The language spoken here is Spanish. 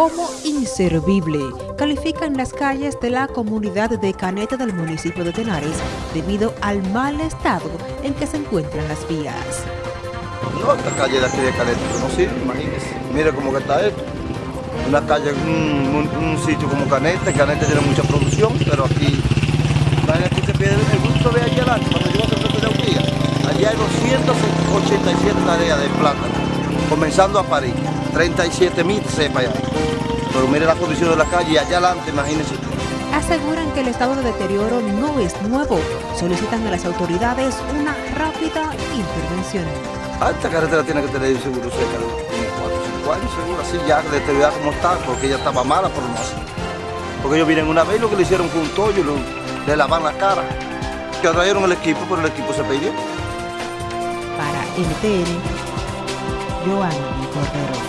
como inservible. Califican las calles de la comunidad de Caneta del municipio de Tenares debido al mal estado en que se encuentran las vías. No, esta calle de aquí de Caneta no sirve, imagínese. Mire cómo está esto. Una calle, un, sitio como Caneta, Caneta tiene mucha producción, pero aquí, imagínate que pierde el gusto de allá adelante, cuando yo poco de un día, allí hay 287 tareas de plátano, comenzando a París, 37 mil cepas ahí. Pero mire la condición de la calle y allá adelante, imagínese usted. Aseguran que el estado de deterioro no es nuevo. Solicitan a las autoridades una rápida intervención. Ah, esta carretera tiene que tener seguro cerca de unos 4 o 5 años, seguro, así ya deteriorada como está, porque ella estaba mala por no hacer. Porque ellos vienen una vez lo que le hicieron fue un tollo, lo- le lavan la cara. Que trajeron el equipo, pero el equipo se perdió. Para NTN, Joan Cordero.